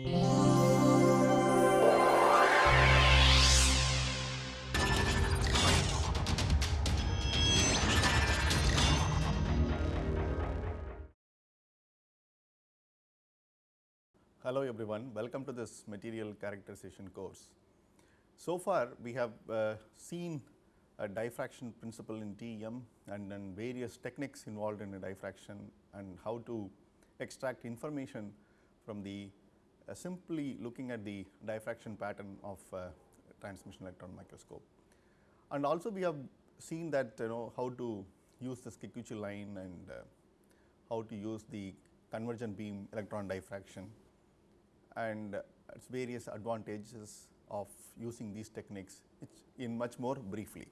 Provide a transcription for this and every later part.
Hello everyone, welcome to this material characterization course. So far we have uh, seen a diffraction principle in TEM and then various techniques involved in diffraction and how to extract information from the simply looking at the diffraction pattern of uh, transmission electron microscope. And also we have seen that you know how to use the Kikuchi line and uh, how to use the convergent beam electron diffraction and its various advantages of using these techniques in much more briefly.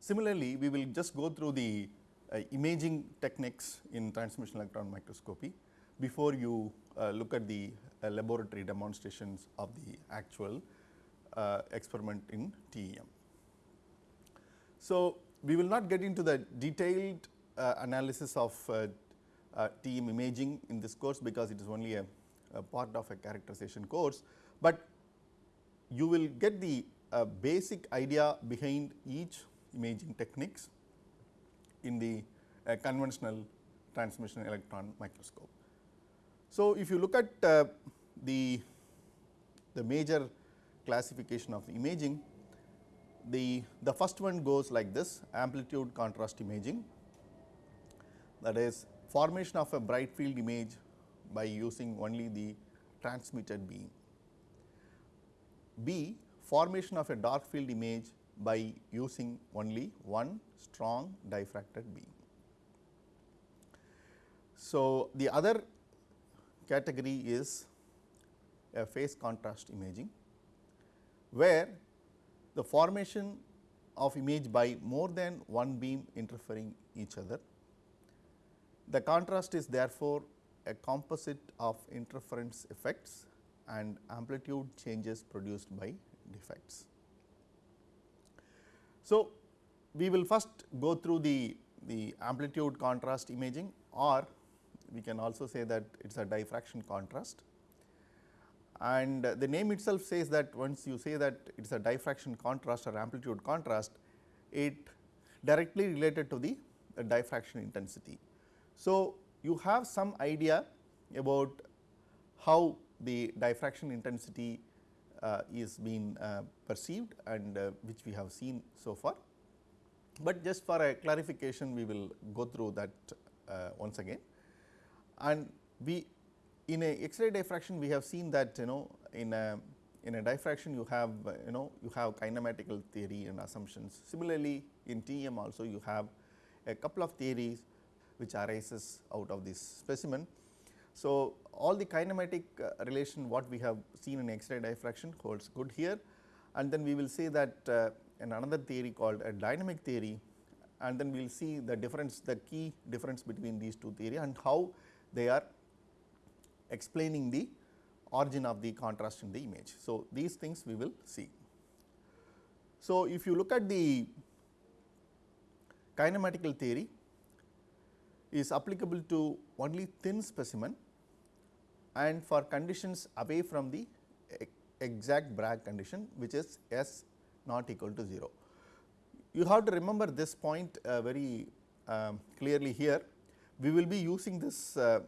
Similarly, we will just go through the uh, imaging techniques in transmission electron microscopy before you uh, look at the uh, laboratory demonstrations of the actual uh, experiment in TEM. So, we will not get into the detailed analysis of TEM imaging in this course because it is only a a part of a characterization course, but you will get the uh, basic idea behind each imaging techniques in the uh, conventional transmission electron microscope. So, if you look at uh, the, the major classification of imaging, the, the first one goes like this amplitude contrast imaging that is formation of a bright field image by using only the transmitted beam. B formation of a dark field image by using only one strong diffracted beam. So, the other category is a phase contrast imaging, where the formation of image by more than one beam interfering each other. The contrast is therefore a composite of interference effects and amplitude changes produced by defects. So, we will first go through the, the amplitude contrast imaging or we can also say that it is a diffraction contrast. And the name itself says that once you say that it is a diffraction contrast or amplitude contrast, it directly related to the, diffraction intensity. So, you have some idea about how the diffraction intensity uh, is being uh, perceived and uh, which we have seen so far. But just for a clarification we will go through that uh, once again and we in a X-ray diffraction we have seen that you know in a in a diffraction you have you know you have kinematical theory and assumptions. Similarly, in TEM also you have a couple of theories which arises out of this specimen. So, all the kinematic uh, relation what we have seen in X-ray diffraction holds good here and then we will say that uh, in another theory called a dynamic theory and then we will see the difference the key difference between these two theory and how they are explaining the origin of the contrast in the image. So, these things we will see. So, if you look at the kinematical theory is applicable to only thin specimen and for conditions away from the exact Bragg condition which is S not equal to 0. You have to remember this point uh, very um, clearly here. We will be using this uh,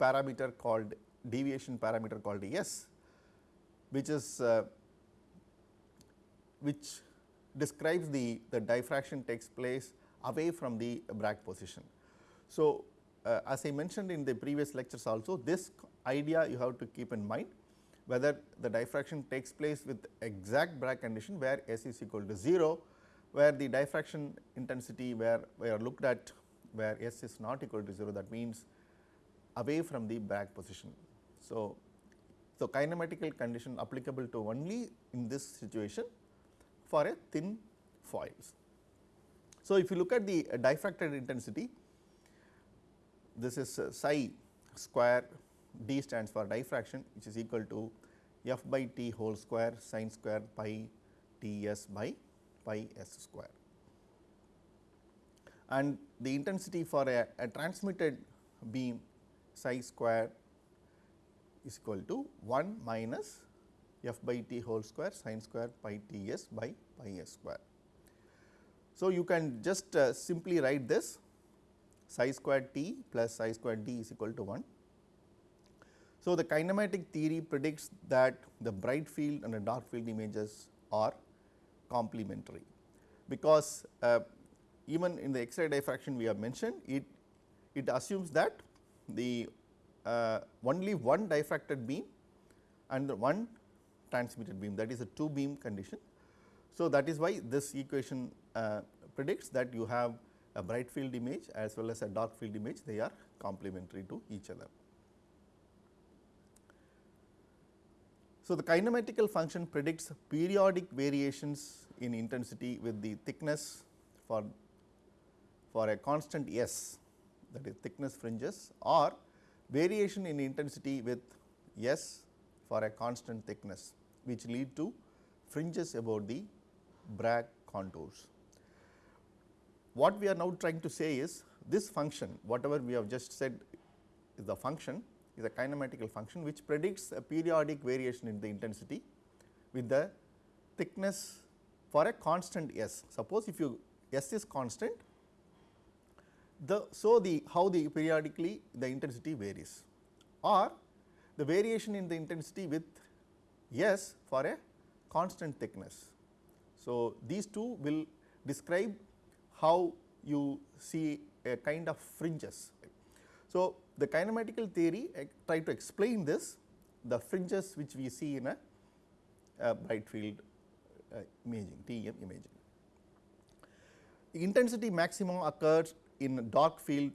parameter called deviation parameter called S which is uh, which describes the, the diffraction takes place away from the Bragg position. So, uh, as I mentioned in the previous lectures also this idea you have to keep in mind whether the diffraction takes place with exact Bragg condition where S is equal to 0 where the diffraction intensity where we are looked at where S is not equal to 0 that means away from the Bragg position. So, so kinematical condition applicable to only in this situation for a thin foils. So, if you look at the diffracted intensity this is uh, psi square d stands for diffraction which is equal to f by t whole square sine square pi t s by pi s square. And the intensity for a, a transmitted beam psi square is equal to 1 minus f by t whole square sin square pi t s by pi s square. So, you can just uh, simply write this psi square t plus psi square d is equal to 1. So, the kinematic theory predicts that the bright field and the dark field images are complementary, because uh, even in the X-ray diffraction we have mentioned it, it assumes that the uh, only one diffracted beam and the one transmitted beam that is a two beam condition. So, that is why this equation uh, predicts that you have a bright field image as well as a dark field image they are complementary to each other. So, the kinematical function predicts periodic variations in intensity with the thickness for, for a constant S that is thickness fringes or variation in intensity with S for a constant thickness which lead to fringes about the Bragg contours. What we are now trying to say is this function whatever we have just said is the function is a kinematical function which predicts a periodic variation in the intensity with the thickness for a constant S. Suppose if you S is constant, the so the how the periodically the intensity varies or the variation in the intensity with S for a constant thickness. So, these two will describe how you see a kind of fringes. So, the kinematical theory try to explain this the fringes which we see in a, a bright field uh, imaging TEM imaging. The intensity maximum occurs in dark field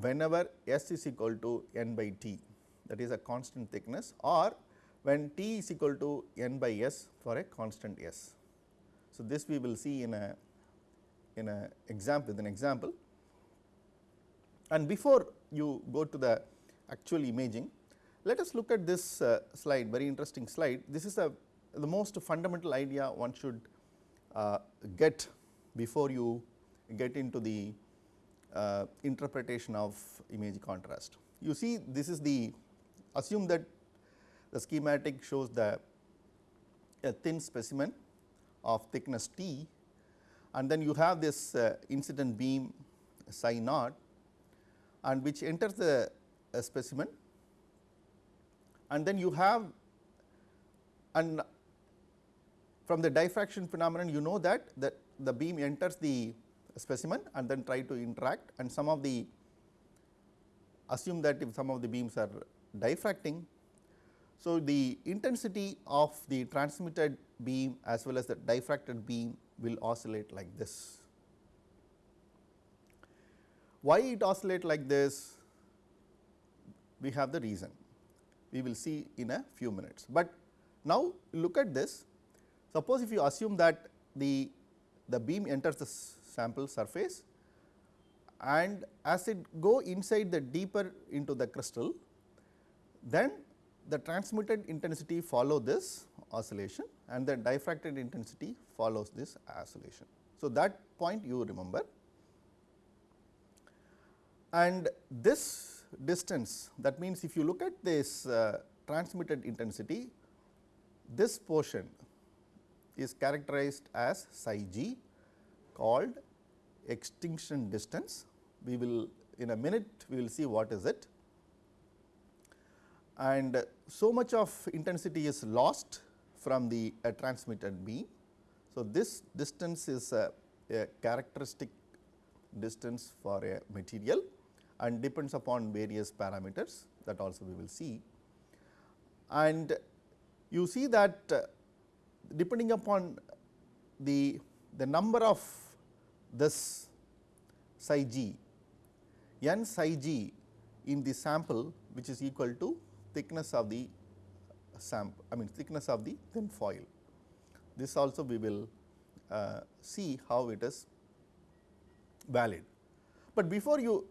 whenever S is equal to n by T that is a constant thickness or when T is equal to n by S for a constant S. So, this we will see in a in a example with an example and before you go to the actual imaging, let us look at this uh, slide very interesting slide. This is a the most fundamental idea one should uh, get before you get into the uh, interpretation of image contrast. You see this is the assume that the schematic shows the a thin specimen of thickness t and then you have this uh, incident beam psi naught and which enters the specimen and then you have and from the diffraction phenomenon you know that the, the beam enters the specimen and then try to interact and some of the assume that if some of the beams are diffracting. So, the intensity of the transmitted beam as well as the diffracted beam will oscillate like this. Why it oscillate like this? We have the reason, we will see in a few minutes. But now look at this, suppose if you assume that the, the beam enters the sample surface and as it go inside the deeper into the crystal, then the transmitted intensity follow this oscillation and the diffracted intensity follows this oscillation. So, that point you remember and this distance that means if you look at this uh, transmitted intensity this portion is characterized as psi g called extinction distance. We will in a minute we will see what is it and so much of intensity is lost from the uh, transmitted beam. So, this distance is a, a characteristic distance for a material and depends upon various parameters that also we will see. And you see that uh, depending upon the, the number of this psi g, n psi g in the sample which is equal to thickness of the sample I mean thickness of the thin foil. This also we will uh, see how it is valid. But before you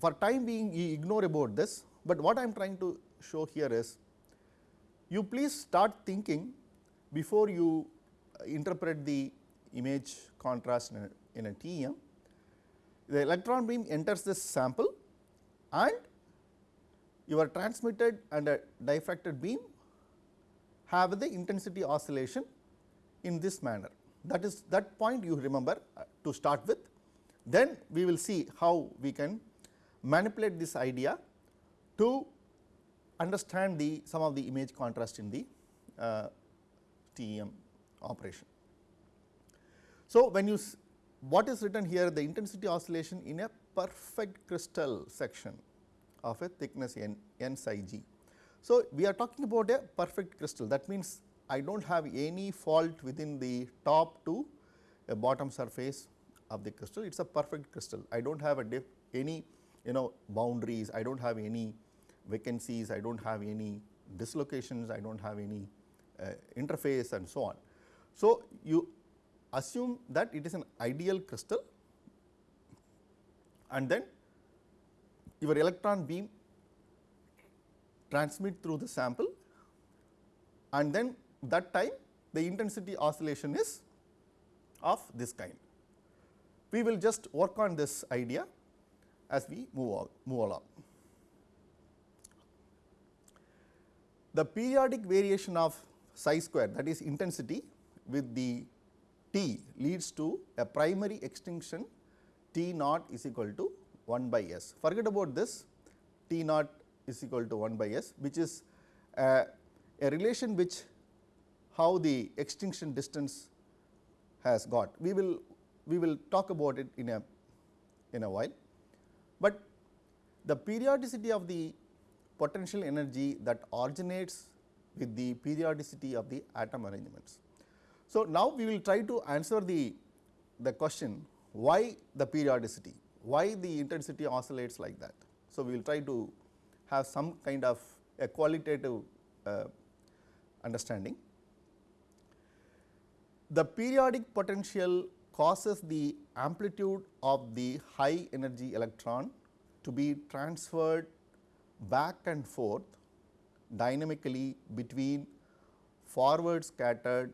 for time being you ignore about this, but what I am trying to show here is you please start thinking before you interpret the image contrast in a, TEM. The electron beam enters this sample and your transmitted and a diffracted beam have the intensity oscillation in this manner. That is that point you remember uh, to start with. Then we will see how we can manipulate this idea to understand the some of the image contrast in the uh, TEM operation. So, when you what is written here the intensity oscillation in a perfect crystal section of a thickness n, n psi g. So, we are talking about a perfect crystal. That means I do not have any fault within the top to a bottom surface of the crystal. It is a perfect crystal. I do not have a diff, any you know boundaries. I do not have any vacancies. I do not have any dislocations. I do not have any uh, interface and so on. So, you assume that it is an ideal crystal and then your electron beam transmit through the sample and then that time the intensity oscillation is of this kind. We will just work on this idea as we move, move along. The periodic variation of psi square that is intensity with the T leads to a primary extinction T naught is equal to 1 by S. Forget about this T naught is equal to 1 by S which is a, a relation which how the extinction distance has got. We will we will talk about it in a in a while, but the periodicity of the potential energy that originates with the periodicity of the atom arrangements. So, now we will try to answer the, the question why the periodicity, why the intensity oscillates like that. So, we will try to have some kind of a qualitative uh, understanding. The periodic potential causes the amplitude of the high energy electron to be transferred back and forth dynamically between forward scattered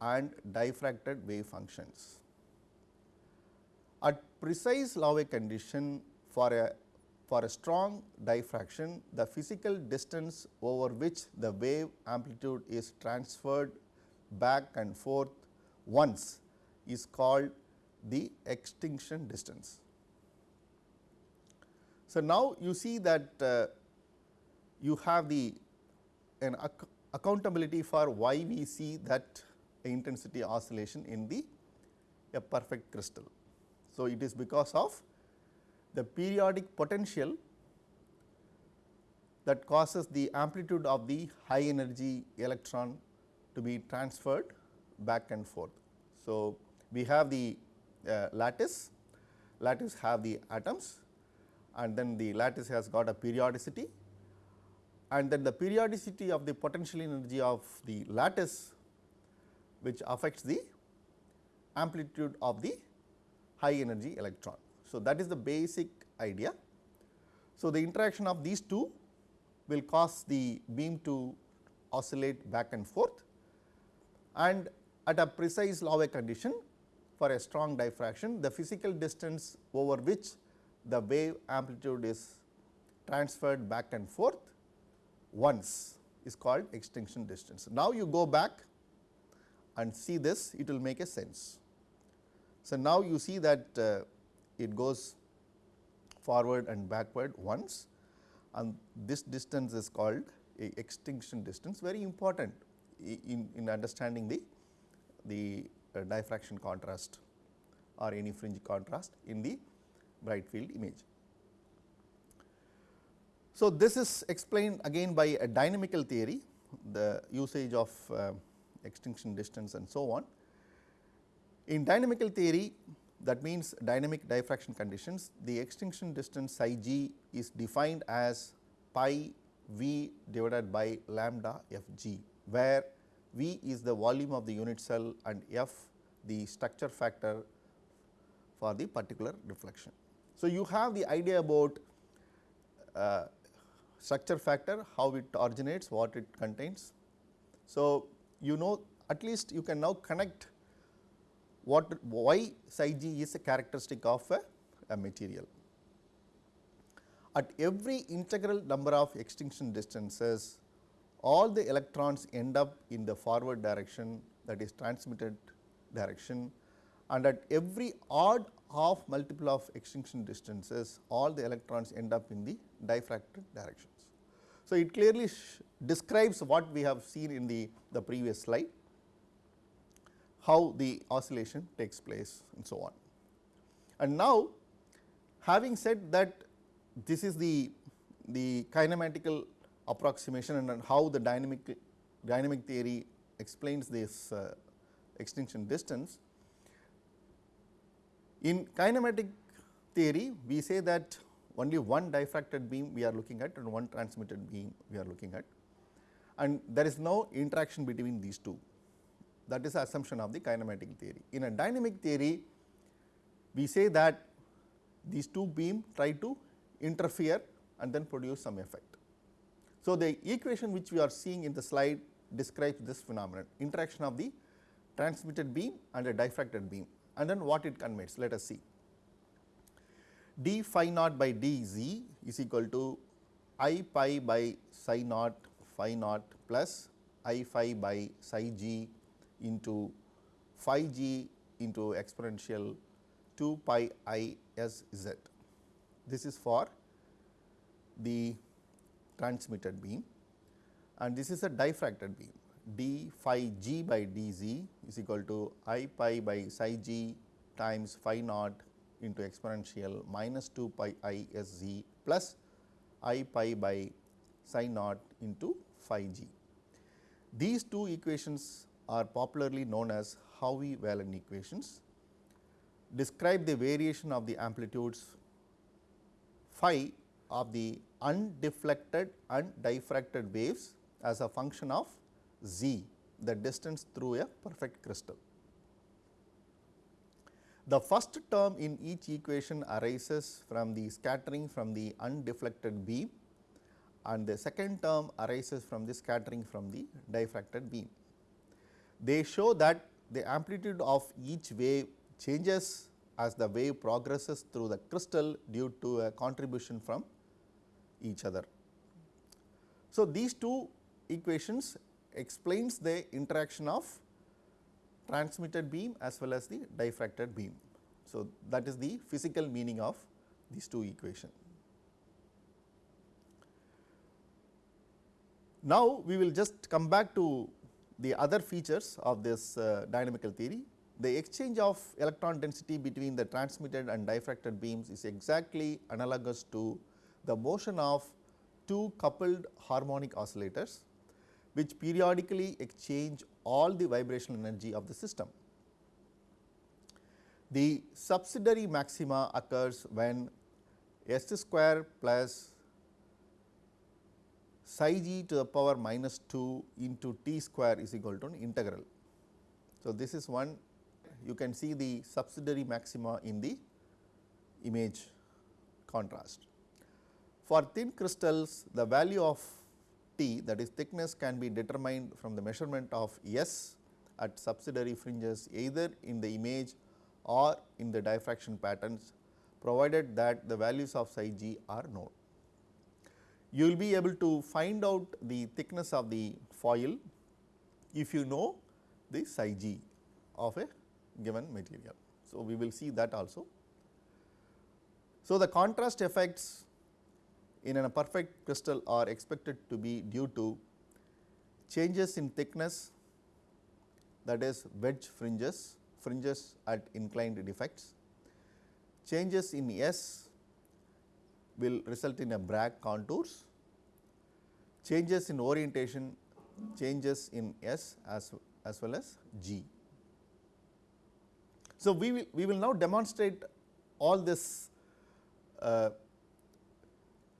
and diffracted wave functions. At precise Laue condition for a for a strong diffraction, the physical distance over which the wave amplitude is transferred back and forth once is called the extinction distance. So, now you see that uh, you have the an ac accountability for why we see that intensity oscillation in the a perfect crystal. So, it is because of the periodic potential that causes the amplitude of the high energy electron to be transferred back and forth. So, we have the uh, lattice, lattice have the atoms and then the lattice has got a periodicity and then the periodicity of the potential energy of the lattice which affects the amplitude of the high energy electron. So, that is the basic idea. So, the interaction of these two will cause the beam to oscillate back and forth and at a precise Laue condition for a strong diffraction the physical distance over which the wave amplitude is transferred back and forth once is called extinction distance. Now, you go back and see this it will make a sense. So, now you see that uh, it goes forward and backward once and this distance is called a extinction distance very important in, in understanding the, the uh, diffraction contrast or any fringe contrast in the bright field image. So, this is explained again by a dynamical theory the usage of uh, extinction distance and so on. In dynamical theory that means dynamic diffraction conditions the extinction distance psi g is defined as pi v divided by lambda f g where v is the volume of the unit cell and f the structure factor for the particular reflection. So, you have the idea about uh, structure factor, how it originates, what it contains. So, you know at least you can now connect what why psi g is a characteristic of a, a material. at every integral number of extinction distances all the electrons end up in the forward direction that is transmitted direction and at every odd half multiple of extinction distances all the electrons end up in the diffracted directions. So, it clearly describes what we have seen in the, the previous slide, how the oscillation takes place and so on. And now, having said that this is the, the kinematical approximation and how the dynamic, dynamic theory explains this uh, extinction distance, in kinematic theory, we say that only one diffracted beam we are looking at and one transmitted beam we are looking at and there is no interaction between these two. That is the assumption of the kinematic theory. In a dynamic theory, we say that these two beam try to interfere and then produce some effect. So, the equation which we are seeing in the slide describes this phenomenon interaction of the transmitted beam and a diffracted beam and then what it conveys let us see. D phi naught by dz is equal to i pi by psi naught phi naught plus i phi by psi g into phi g into exponential 2 pi i s z. This is for the transmitted beam and this is a diffracted beam d phi g by dz is equal to i pi by psi g times phi naught into exponential minus 2 pi i s z plus i pi by psi naught into phi g. These two equations are popularly known as Howie-Whelan equations, describe the variation of the amplitudes phi of the undeflected and diffracted waves as a function of z the distance through a perfect crystal. The first term in each equation arises from the scattering from the undeflected beam and the second term arises from the scattering from the diffracted beam. They show that the amplitude of each wave changes as the wave progresses through the crystal due to a contribution from each other. So, these two equations explains the interaction of transmitted beam as well as the diffracted beam. So, that is the physical meaning of these two equations. Now, we will just come back to the other features of this uh, dynamical theory. The exchange of electron density between the transmitted and diffracted beams is exactly analogous to the motion of two coupled harmonic oscillators which periodically exchange all the vibrational energy of the system. The subsidiary maxima occurs when s square plus psi g to the power minus 2 into t square is equal to an integral. So, this is one you can see the subsidiary maxima in the image contrast. For thin crystals the value of that is thickness can be determined from the measurement of S at subsidiary fringes either in the image or in the diffraction patterns provided that the values of psi g are known. You will be able to find out the thickness of the foil if you know the psi g of a given material. So, we will see that also. So, the contrast effects in a perfect crystal are expected to be due to changes in thickness that is wedge fringes, fringes at inclined defects. Changes in S will result in a Bragg contours, changes in orientation, changes in S as, as well as G. So, we will, we will now demonstrate all this uh,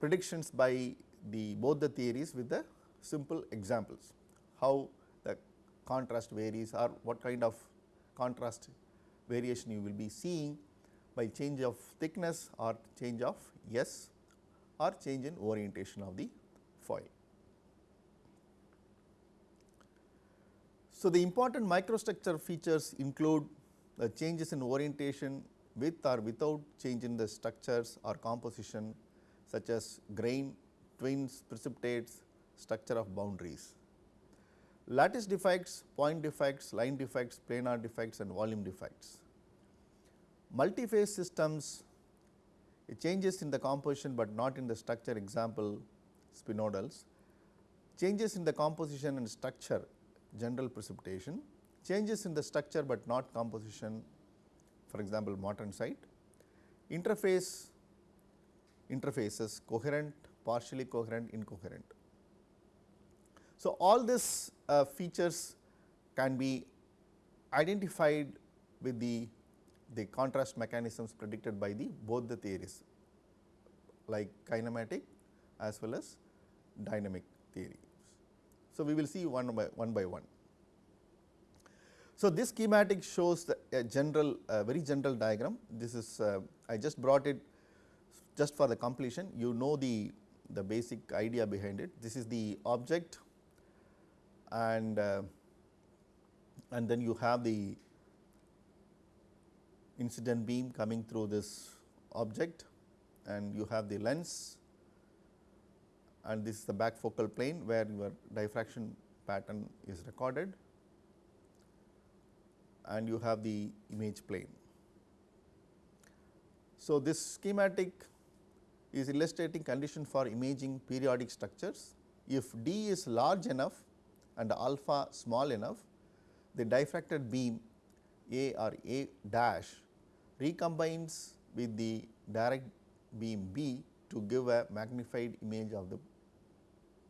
predictions by the both the theories with the simple examples, how the contrast varies or what kind of contrast variation you will be seeing by change of thickness or change of S or change in orientation of the foil. So, the important microstructure features include the changes in orientation with or without change in the structures or composition such as grain, twins, precipitates, structure of boundaries. Lattice defects, point defects, line defects, planar defects and volume defects. Multi-phase systems it changes in the composition, but not in the structure. Example spinodals, changes in the composition and structure general precipitation, changes in the structure, but not composition. For example, martensite, interface interfaces coherent, partially coherent, incoherent. So, all these uh, features can be identified with the, the contrast mechanisms predicted by the both the theories like kinematic as well as dynamic theories. So, we will see one by one by one. So, this schematic shows the a general very general diagram. This is uh, I just brought it just for the completion you know the the basic idea behind it. This is the object and uh, and then you have the incident beam coming through this object and you have the lens and this is the back focal plane where your diffraction pattern is recorded and you have the image plane. So, this schematic is illustrating condition for imaging periodic structures. If d is large enough and alpha small enough, the diffracted beam A or A dash recombines with the direct beam B to give a magnified image of the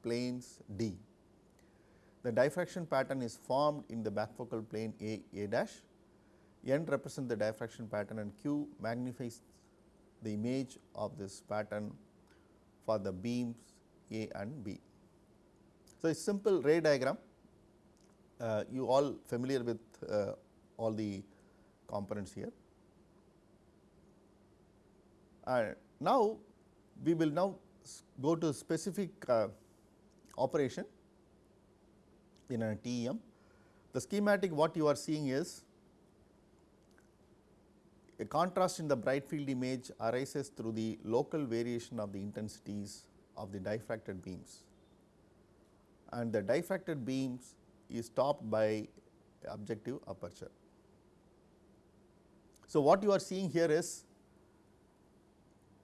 planes D. The diffraction pattern is formed in the backfocal plane A A dash, N represent the diffraction pattern and Q magnifies the image of this pattern for the beams A and B. So, a simple ray diagram, uh, you all familiar with uh, all the components here. And now, we will now go to specific uh, operation in a TEM. The schematic what you are seeing is a contrast in the bright field image arises through the local variation of the intensities of the diffracted beams and the diffracted beams is stopped by objective aperture. So, what you are seeing here is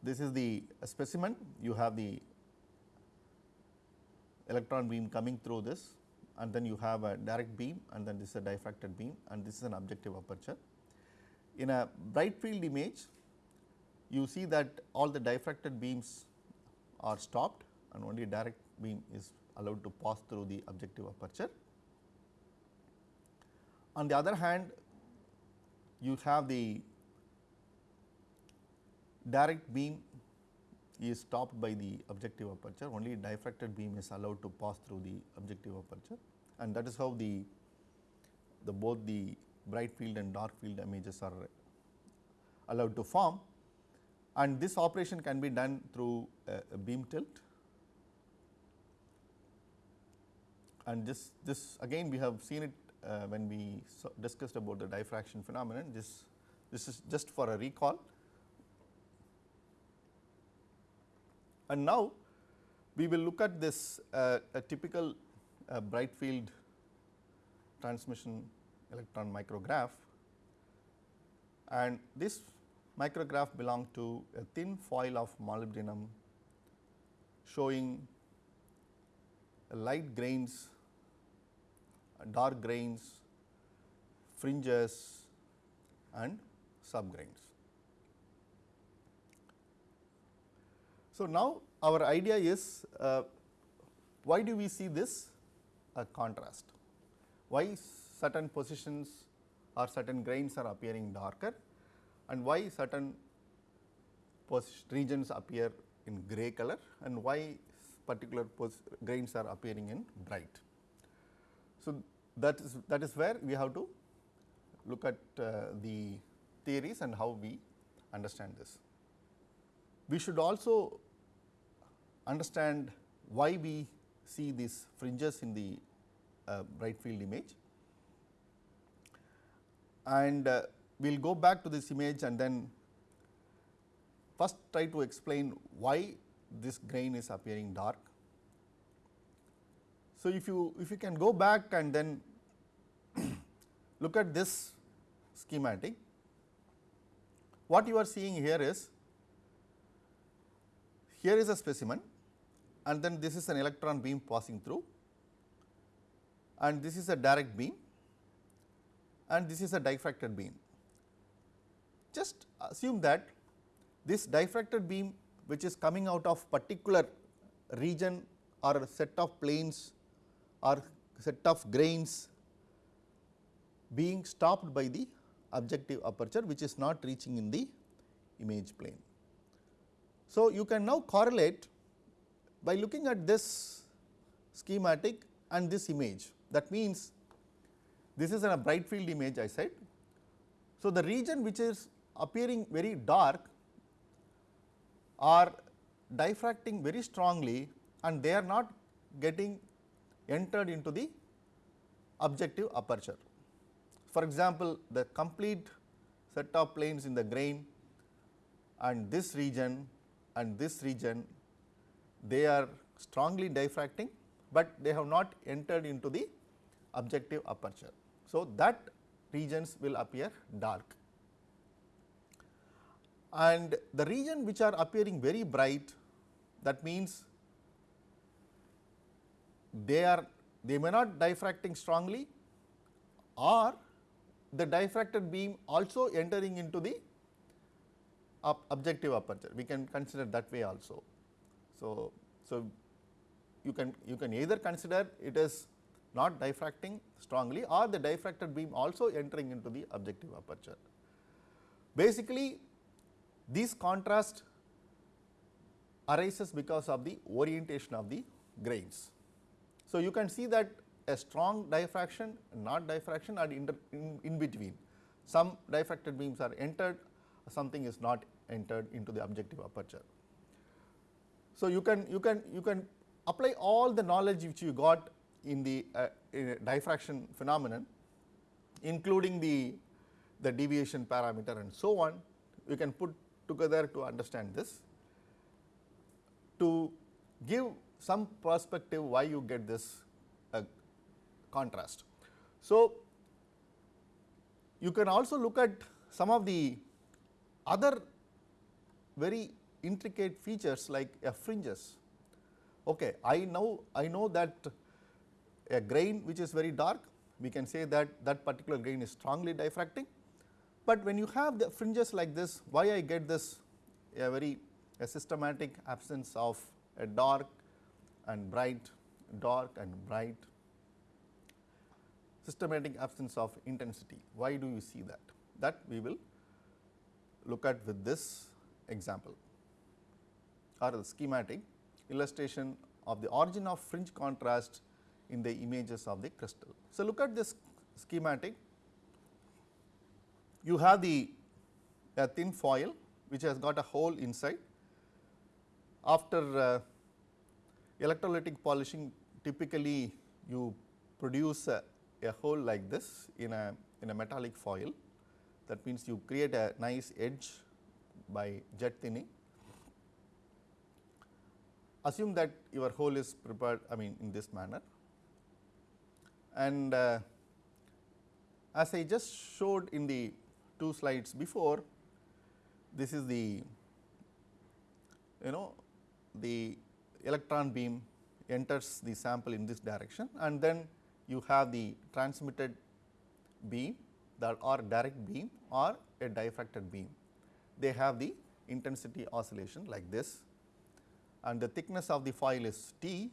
this is the specimen you have the electron beam coming through this and then you have a direct beam and then this is a diffracted beam and this is an objective aperture. In a bright field image you see that all the diffracted beams are stopped and only direct beam is allowed to pass through the objective aperture. On the other hand you have the direct beam is stopped by the objective aperture only diffracted beam is allowed to pass through the objective aperture and that is how the the both the bright field and dark field images are allowed to form. And this operation can be done through a, a beam tilt. And this this again we have seen it uh, when we so discussed about the diffraction phenomenon. This this is just for a recall. And now, we will look at this uh, a typical uh, bright field transmission electron micrograph and this micrograph belong to a thin foil of molybdenum showing light grains, dark grains, fringes and subgrains. So, now our idea is uh, why do we see this uh, contrast? Why certain positions or certain grains are appearing darker and why certain regions appear in gray color and why particular grains are appearing in bright. So, that is that is where we have to look at uh, the theories and how we understand this. We should also understand why we see these fringes in the uh, bright field image. And uh, we will go back to this image and then first try to explain why this grain is appearing dark. So, if you if you can go back and then look at this schematic, what you are seeing here is here is a specimen and then this is an electron beam passing through and this is a direct beam and this is a diffracted beam. Just assume that this diffracted beam which is coming out of particular region or a set of planes or set of grains being stopped by the objective aperture which is not reaching in the image plane. So, you can now correlate by looking at this schematic and this image that means this is a bright field image I said. So, the region which is appearing very dark are diffracting very strongly and they are not getting entered into the objective aperture. For example, the complete set of planes in the grain and this region and this region they are strongly diffracting, but they have not entered into the objective aperture. So, that regions will appear dark and the region which are appearing very bright that means they are they may not diffracting strongly or the diffracted beam also entering into the objective aperture we can consider that way also. So, so you can you can either consider it is not diffracting strongly or the diffracted beam also entering into the objective aperture. Basically this contrast arises because of the orientation of the grains. So, you can see that a strong diffraction not diffraction are in, in between some diffracted beams are entered something is not entered into the objective aperture. So, you can you can you can apply all the knowledge which you got in the uh, in diffraction phenomenon including the the deviation parameter and so on we can put together to understand this to give some perspective why you get this uh, contrast. So, you can also look at some of the other very intricate features like a fringes. Okay, I know I know that a grain which is very dark we can say that that particular grain is strongly diffracting but when you have the fringes like this, why I get this a very a systematic absence of a dark and bright, dark and bright, systematic absence of intensity. Why do you see that? That we will look at with this example or the schematic illustration of the origin of fringe contrast in the images of the crystal. So, look at this schematic you have the a thin foil which has got a hole inside. After uh, electrolytic polishing typically you produce a, a hole like this in a in a metallic foil that means you create a nice edge by jet thinning. Assume that your hole is prepared I mean in this manner and uh, as I just showed in the two slides before this is the you know the electron beam enters the sample in this direction and then you have the transmitted beam that or direct beam or a diffracted beam. They have the intensity oscillation like this and the thickness of the foil is T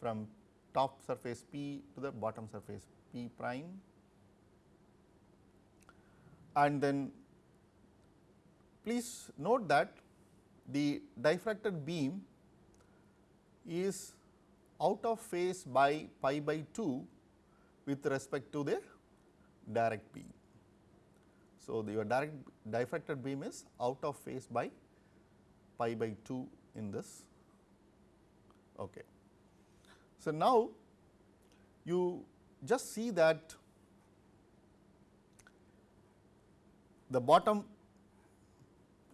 from top surface P to the bottom surface P prime and then please note that the diffracted beam is out of phase by pi by 2 with respect to the direct beam. So, the your direct diffracted beam is out of phase by pi by 2 in this. Okay. So, now you just see that the bottom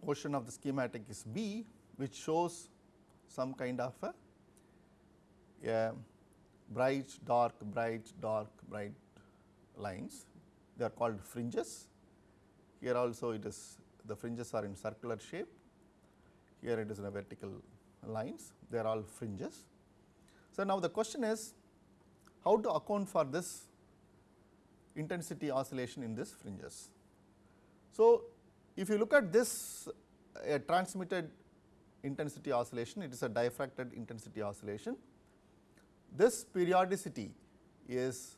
portion of the schematic is B which shows some kind of a, a bright, dark, bright, dark, bright lines. They are called fringes. Here also it is the fringes are in circular shape. Here it is in a vertical lines. They are all fringes. So, now the question is how to account for this intensity oscillation in this fringes. So, if you look at this a transmitted intensity oscillation, it is a diffracted intensity oscillation. This periodicity is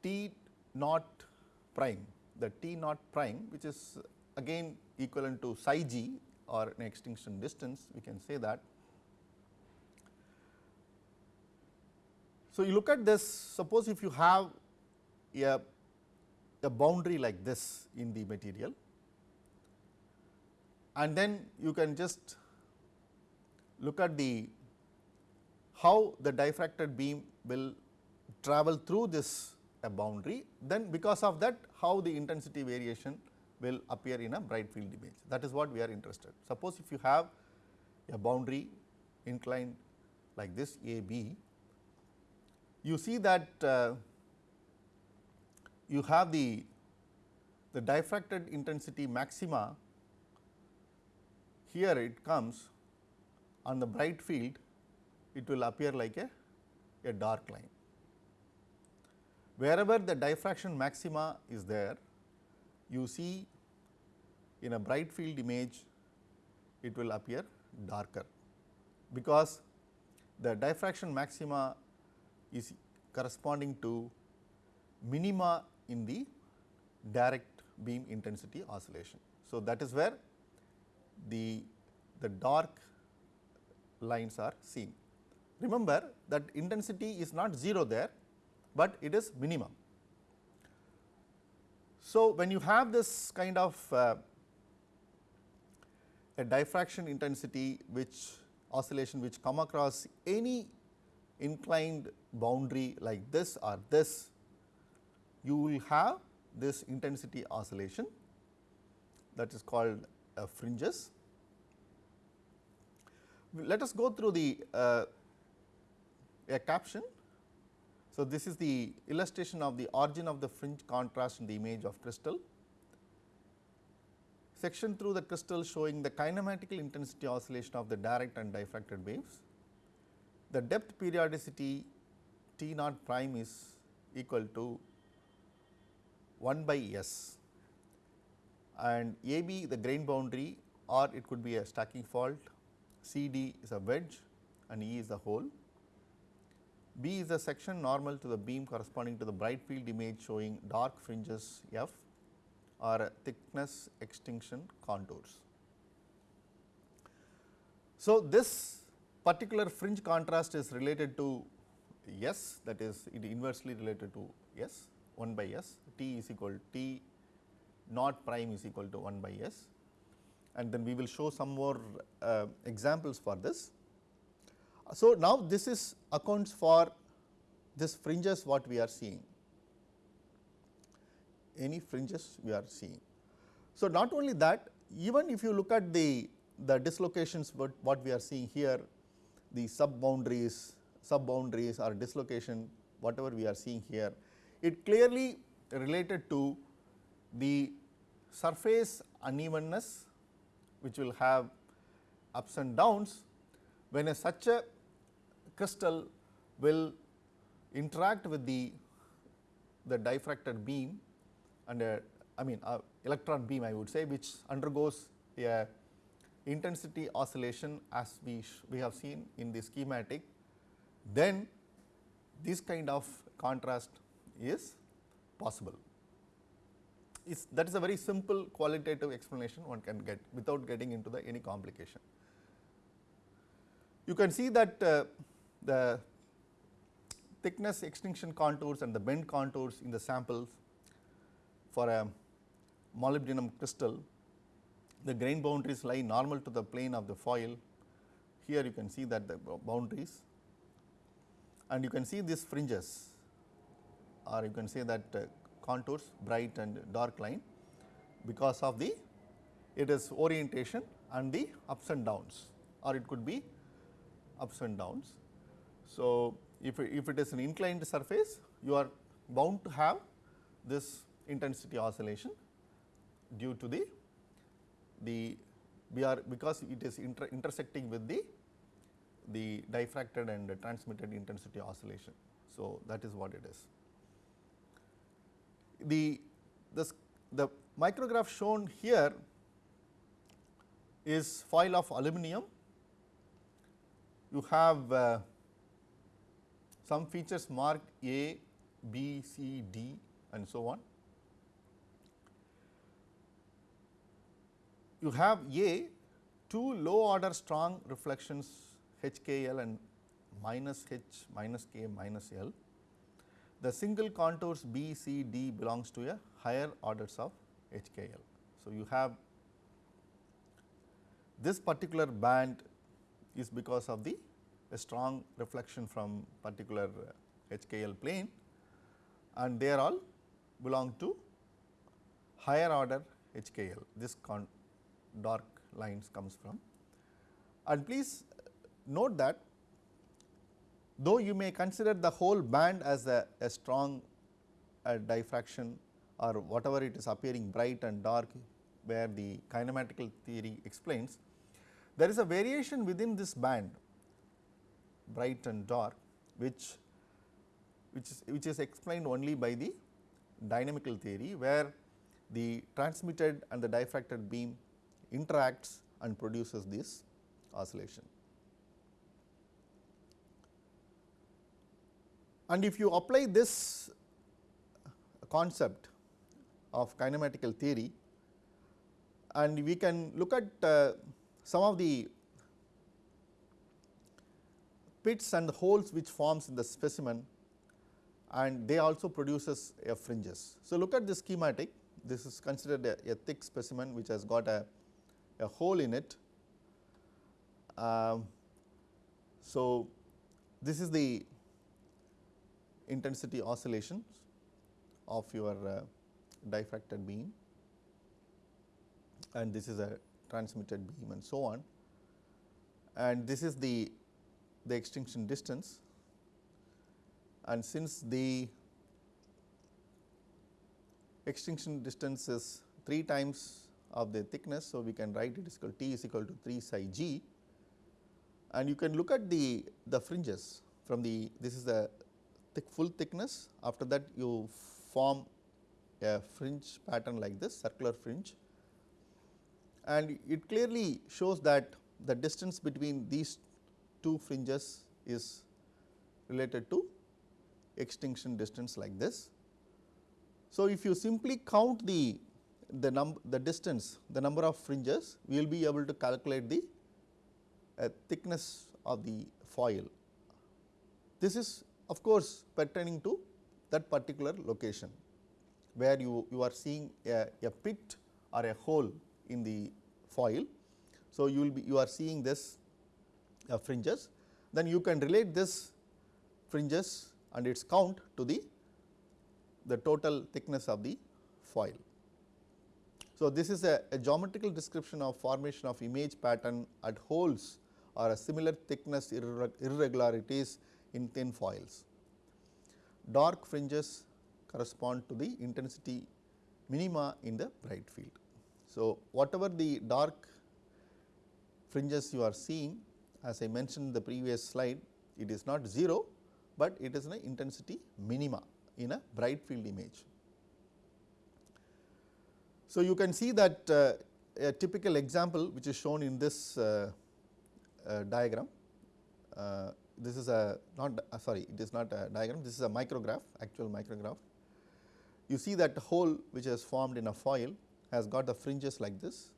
T naught prime, the T naught prime which is again equivalent to psi g or an extinction distance we can say that. So, you look at this suppose if you have a, a boundary like this in the material and then you can just look at the how the diffracted beam will travel through this a boundary then because of that how the intensity variation will appear in a bright field image that is what we are interested. Suppose if you have a boundary inclined like this A B, you see that uh, you have the, the diffracted intensity maxima. Here it comes. On the bright field it will appear like a, a dark line. Wherever the diffraction maxima is there you see in a bright field image it will appear darker. Because the diffraction maxima is corresponding to minima in the direct beam intensity oscillation. So, that is where the, the dark lines are seen. Remember that intensity is not 0 there, but it is minimum. So, when you have this kind of uh, a diffraction intensity which oscillation which come across any inclined boundary like this or this, you will have this intensity oscillation that is called uh, fringes. Let us go through the uh, a caption so, this is the illustration of the origin of the fringe contrast in the image of crystal. Section through the crystal showing the kinematical intensity oscillation of the direct and diffracted waves. The depth periodicity T naught prime is equal to 1 by S and AB the grain boundary or it could be a stacking fault, CD is a wedge and E is the hole. B is the section normal to the beam corresponding to the bright field image showing dark fringes F or thickness extinction contours. So, this particular fringe contrast is related to S that is it inversely related to S 1 by S T is equal to T naught prime is equal to 1 by S and then we will show some more uh, examples for this. So, now this is accounts for this fringes what we are seeing, any fringes we are seeing. So, not only that even if you look at the, the dislocations what, what we are seeing here, the sub boundaries, sub boundaries or dislocation whatever we are seeing here, it clearly related to the surface unevenness which will have ups and downs when a such a crystal will interact with the, the diffracted beam and a, I mean electron beam I would say which undergoes a intensity oscillation as we, we have seen in the schematic, then this kind of contrast is possible. It's, that is a very simple qualitative explanation one can get without getting into the any complication. You can see that uh, the thickness extinction contours and the bend contours in the samples for a molybdenum crystal, the grain boundaries lie normal to the plane of the foil. Here you can see that the boundaries and you can see these fringes or you can say that uh, contours bright and dark line because of the it is orientation and the ups and downs or it could be ups and downs. So, if, if it is an inclined surface you are bound to have this intensity oscillation due to the the we are because it is inter intersecting with the the diffracted and transmitted intensity oscillation. So, that is what it is. The this the micrograph shown here is foil of aluminum. You have uh, some features marked A, B, C, D and so on. You have A two low order strong reflections HKL and minus H minus K minus L. The single contours B, C, D belongs to a higher orders of HKL. So, you have this particular band is because of the a strong reflection from particular HKL plane and they are all belong to higher order HKL this dark lines comes from. And please note that though you may consider the whole band as a, a strong diffraction or whatever it is appearing bright and dark where the kinematical theory explains, there is a variation within this band bright and dark which which is which is explained only by the dynamical theory where the transmitted and the diffracted beam interacts and produces this oscillation. And if you apply this concept of kinematical theory and we can look at uh, some of the pits and the holes which forms in the specimen and they also produces a fringes. So, look at the schematic this is considered a, a thick specimen which has got a, a hole in it. Um, so, this is the intensity oscillations of your uh, diffracted beam. And this is a transmitted beam and so on. And this is the the extinction distance. And since the extinction distance is 3 times of the thickness. So, we can write it is equal T is equal to 3 psi g and you can look at the, the fringes from the this is the thick full thickness after that you form a fringe pattern like this circular fringe and it clearly shows that the distance between these two fringes is related to extinction distance like this. So, if you simply count the the number the distance the number of fringes we will be able to calculate the uh, thickness of the foil. This is of course pertaining to that particular location where you, you are seeing a, a pit or a hole in the foil. So, you will be you are seeing this uh, fringes then you can relate this fringes and its count to the the total thickness of the foil. So, this is a, a, geometrical description of formation of image pattern at holes or a similar thickness irregularities in thin foils. Dark fringes correspond to the intensity minima in the bright field. So, whatever the dark fringes you are seeing as I mentioned in the previous slide it is not 0, but it is an intensity minima in a bright field image. So, you can see that uh, a typical example which is shown in this uh, uh, diagram. Uh, this is a not uh, sorry it is not a diagram this is a micrograph actual micrograph. You see that hole which is formed in a foil has got the fringes like this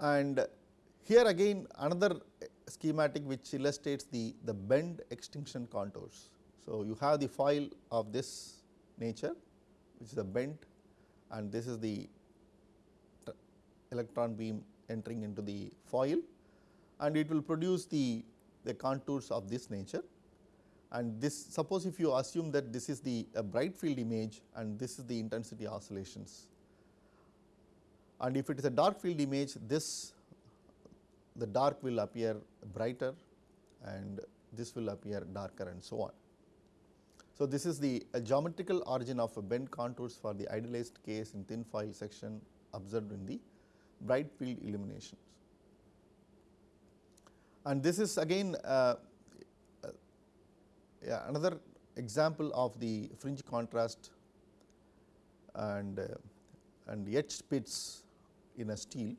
and here again another schematic which illustrates the, the bend extinction contours. So, you have the foil of this nature which is a bent and this is the electron beam entering into the foil and it will produce the, the contours of this nature and this suppose if you assume that this is the bright field image and this is the intensity oscillations and if it is a dark field image this the dark will appear brighter and this will appear darker and so on. So, this is the geometrical origin of bent contours for the idealized case in thin foil section observed in the bright field illuminations. And this is again uh, uh, yeah, another example of the fringe contrast and uh, and etched pits in a steel.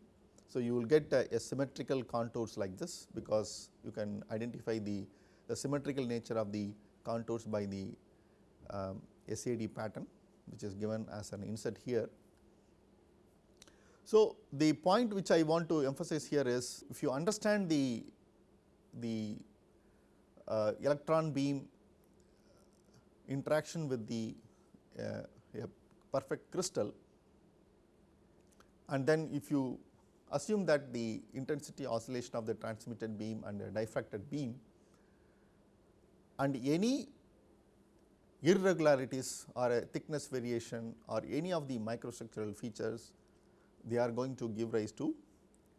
So, you will get a, a symmetrical contours like this because you can identify the, the symmetrical nature of the contours by the um, SAD pattern which is given as an insert here. So, the point which I want to emphasize here is if you understand the, the uh, electron beam interaction with the uh, perfect crystal and then if you assume that the intensity oscillation of the transmitted beam and the diffracted beam and any irregularities or a thickness variation or any of the microstructural features they are going to give rise to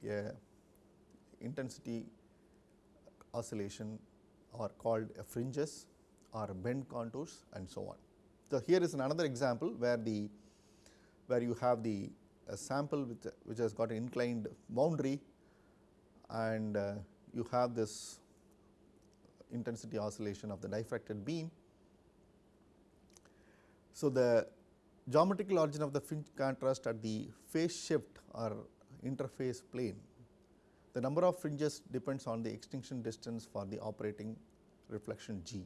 a intensity oscillation or called fringes or bend contours and so on. So, here is another example where the where you have the sample which, which has got an inclined boundary and uh, you have this intensity oscillation of the diffracted beam. So, the geometrical origin of the fringe contrast at the phase shift or interface plane. The number of fringes depends on the extinction distance for the operating reflection G.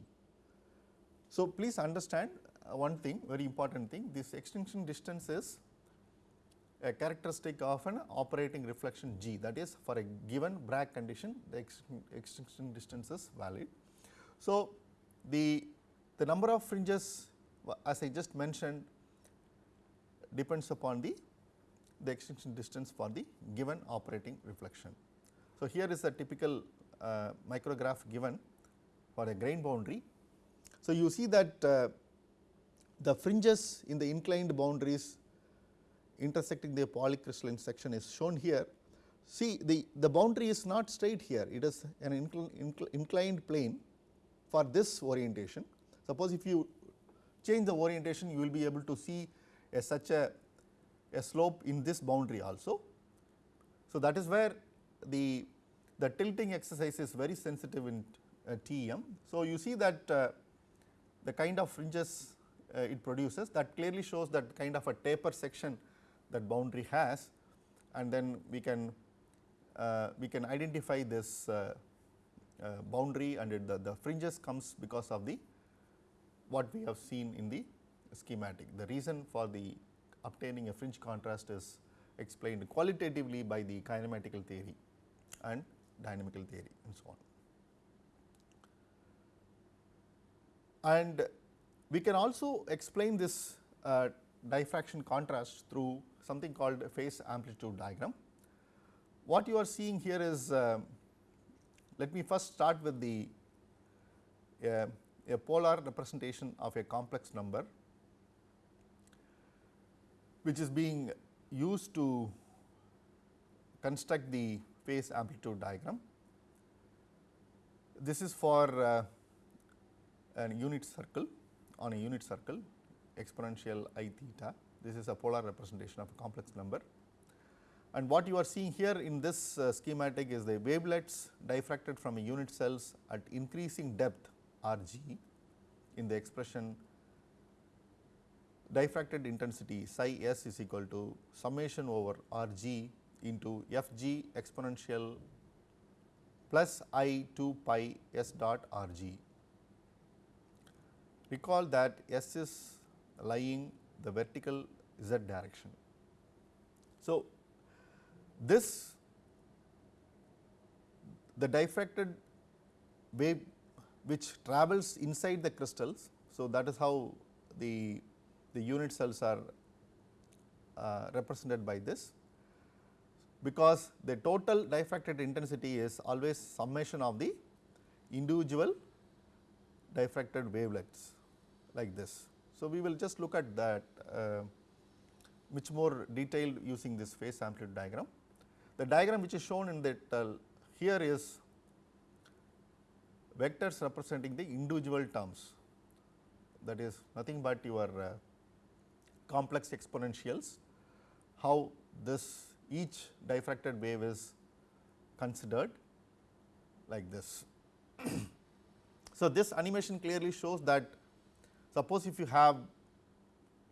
So, please understand one thing very important thing this extinction distance is a characteristic of an operating reflection G that is for a given Bragg condition the extinction distance is valid. So, the, the number of fringes as I just mentioned depends upon the, the extinction distance for the given operating reflection. So, here is a typical uh, micrograph given for a grain boundary. So, you see that uh, the fringes in the inclined boundaries intersecting the polycrystalline section is shown here. See the, the boundary is not straight here, it is an incl incl inclined plane for this orientation. Suppose if you change the orientation you will be able to see a such a, a slope in this boundary also. So, that is where the, the tilting exercise is very sensitive in uh, TEM. So, you see that uh, the kind of fringes uh, it produces that clearly shows that kind of a taper section that boundary has and then we can uh, we can identify this uh, uh, boundary and the, the fringes comes because of the what we have seen in the schematic. The reason for the obtaining a fringe contrast is explained qualitatively by the kinematical theory and dynamical theory and so on. And we can also explain this uh, diffraction contrast through something called phase amplitude diagram. What you are seeing here is, uh, let me first start with the uh, a polar representation of a complex number which is being used to construct the phase amplitude diagram. This is for uh, a unit circle on a unit circle exponential i theta. This is a polar representation of a complex number. And what you are seeing here in this uh, schematic is the wavelets diffracted from a unit cells at increasing depth R g in the expression diffracted intensity psi s is equal to summation over R g into f g exponential plus i 2 pi s dot R g. Recall that s is lying the vertical z direction. So, this the diffracted wave which travels inside the crystals. So, that is how the, the unit cells are uh, represented by this because the total diffracted intensity is always summation of the individual diffracted wavelets like this. So, we will just look at that uh, much more detailed using this phase amplitude diagram. The diagram which is shown in that uh, here is vectors representing the individual terms that is nothing but your uh, complex exponentials, how this each diffracted wave is considered like this. so, this animation clearly shows that suppose if you have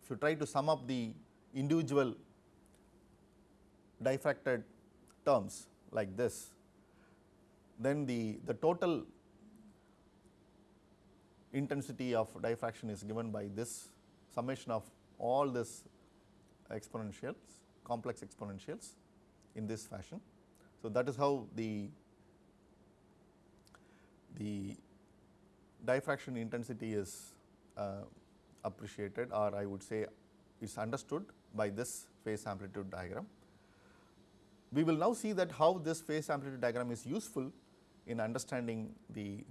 if you try to sum up the individual diffracted terms like this, then the, the total intensity of diffraction is given by this summation of all this exponentials, complex exponentials in this fashion. So, that is how the, the diffraction intensity is uh, appreciated or I would say is understood by this phase amplitude diagram. We will now see that how this phase amplitude diagram is useful in understanding the,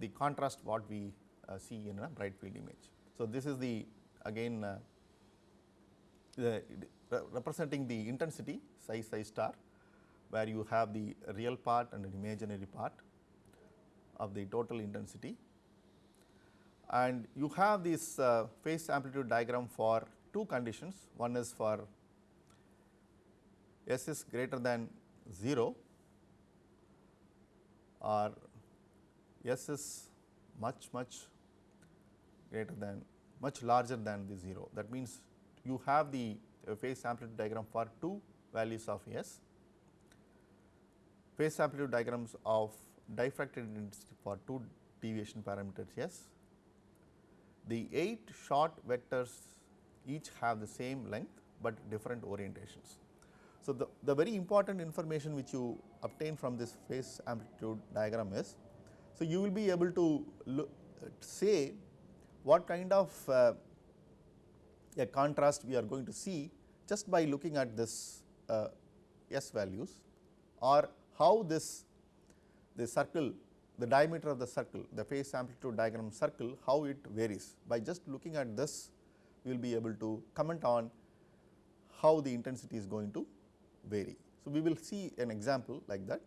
the contrast what we uh, see in a bright field image. So, this is the again uh, the representing the intensity psi psi star where you have the real part and an imaginary part of the total intensity and you have this uh, phase amplitude diagram for two conditions one is for S is greater than 0 or S is much much greater than much larger than the 0 that means you have the uh, phase amplitude diagram for two values of S. Phase amplitude diagrams of diffracted intensity for two deviation parameters S. The 8 short vectors each have the same length, but different orientations. So, the, the very important information which you obtain from this phase amplitude diagram is, so you will be able to say what kind of uh, a contrast we are going to see just by looking at this uh, S values or how this the circle the diameter of the circle, the phase amplitude diagram circle, how it varies. By just looking at this, we will be able to comment on how the intensity is going to vary. So, we will see an example like that.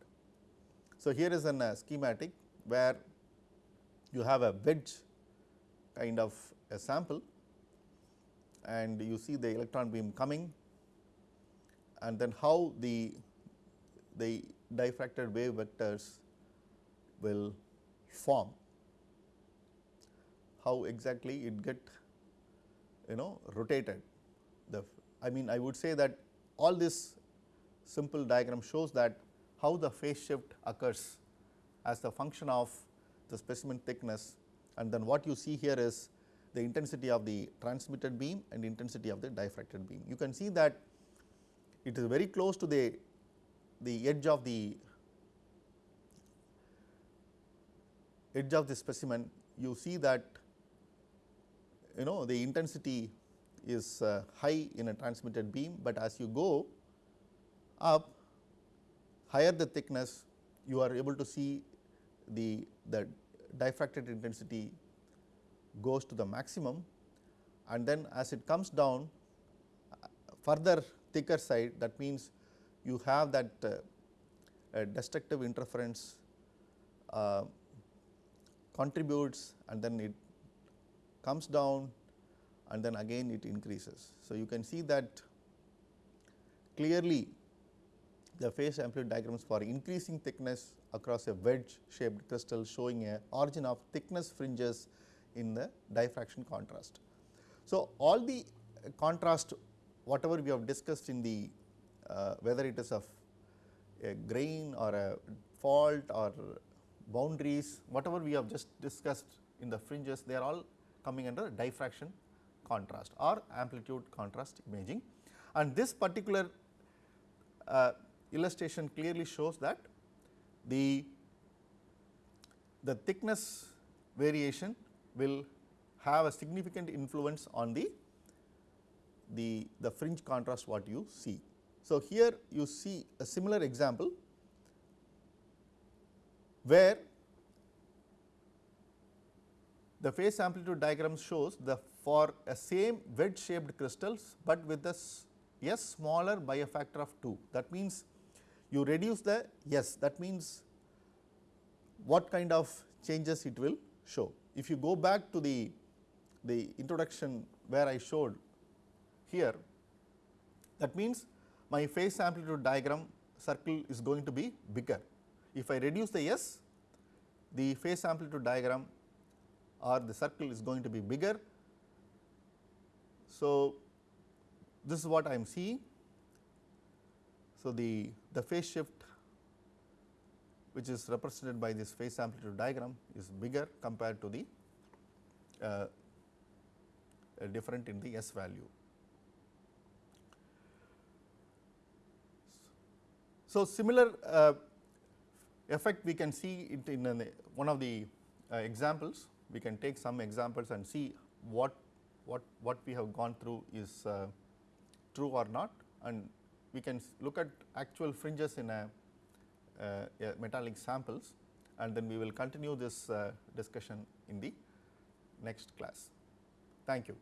So, here is a uh, schematic where you have a wedge kind of a sample and you see the electron beam coming and then how the, the diffracted wave vectors will form, how exactly it get you know rotated. The I mean I would say that all this simple diagram shows that how the phase shift occurs as the function of the specimen thickness and then what you see here is the intensity of the transmitted beam and intensity of the diffracted beam. You can see that it is very close to the, the edge of the edge of the specimen you see that you know the intensity is uh, high in a transmitted beam, but as you go up higher the thickness you are able to see the, the diffracted intensity goes to the maximum and then as it comes down further thicker side that means you have that uh, destructive interference uh, contributes and then it comes down and then again it increases. So, you can see that clearly the phase amplitude diagrams for increasing thickness across a wedge shaped crystal showing a origin of thickness fringes in the diffraction contrast. So, all the contrast whatever we have discussed in the uh, whether it is of a grain or a fault or boundaries whatever we have just discussed in the fringes they are all coming under diffraction contrast or amplitude contrast imaging. And this particular uh, illustration clearly shows that the, the thickness variation will have a significant influence on the, the, the fringe contrast what you see. So, here you see a similar example where the phase amplitude diagram shows the for a same wedge shaped crystals, but with the s, s smaller by a factor of 2. That means, you reduce the s that means what kind of changes it will show. If you go back to the, the introduction where I showed here that means my phase amplitude diagram circle is going to be bigger. If I reduce the s the phase amplitude diagram or the circle is going to be bigger. So, this is what I am seeing. So, the, the phase shift which is represented by this phase amplitude diagram is bigger compared to the uh, uh, different in the S value. So, similar uh, effect we can see it in an, one of the uh, examples we can take some examples and see what what what we have gone through is uh, true or not and we can look at actual fringes in a, uh, a, metallic samples and then we will continue this uh, discussion in the next class. Thank you.